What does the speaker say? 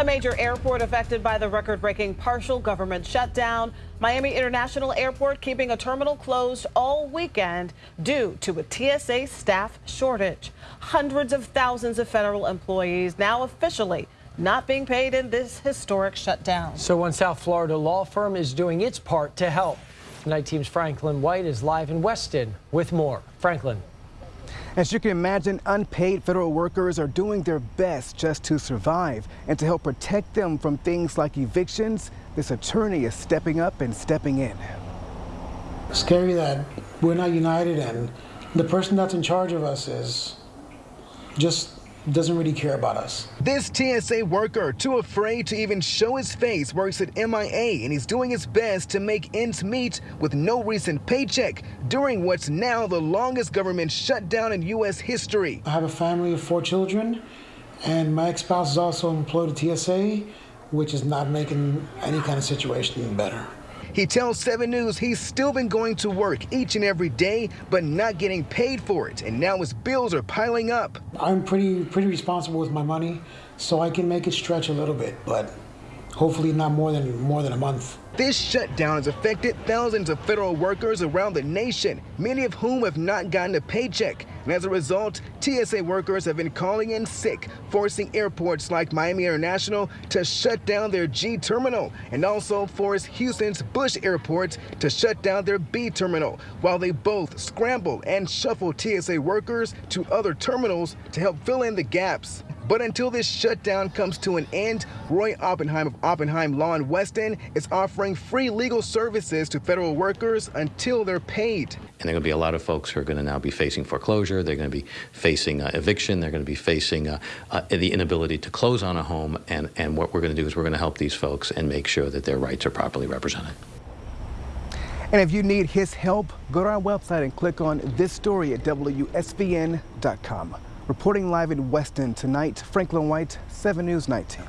A major airport affected by the record breaking partial government shutdown. Miami International Airport keeping a terminal closed all weekend due to a TSA staff shortage. Hundreds of thousands of federal employees now officially not being paid in this historic shutdown. So one South Florida law firm is doing its part to help. Tonight Team's Franklin White is live in Weston with more. Franklin. As you can imagine, unpaid federal workers are doing their best just to survive. And to help protect them from things like evictions, this attorney is stepping up and stepping in. Scary that we're not united and the person that's in charge of us is just doesn't really care about us. This TSA worker, too afraid to even show his face, works at MIA and he's doing his best to make ends meet with no recent paycheck during what's now the longest government shutdown in U.S. history. I have a family of four children and my ex-spouse is also employed at TSA, which is not making any kind of situation better. He tells 7 News he's still been going to work each and every day, but not getting paid for it. And now his bills are piling up. I'm pretty, pretty responsible with my money, so I can make it stretch a little bit, but hopefully not more than more than a month. This shutdown has affected thousands of federal workers around the nation, many of whom have not gotten a paycheck. And as a result, TSA workers have been calling in sick, forcing airports like Miami International to shut down their G terminal and also force Houston's Bush Airport to shut down their B terminal, while they both scramble and shuffle TSA workers to other terminals to help fill in the gaps. But until this shutdown comes to an end, Roy Oppenheim of Oppenheim Law in Weston is offering free legal services to federal workers until they're paid. And there are going to be a lot of folks who are going to now be facing foreclosure. They're going to be facing uh, eviction. They're going to be facing uh, uh, the inability to close on a home. And, and what we're going to do is we're going to help these folks and make sure that their rights are properly represented. And if you need his help, go to our website and click on this story at WSVN.com. Reporting live in Weston tonight, Franklin White, 7 News 19.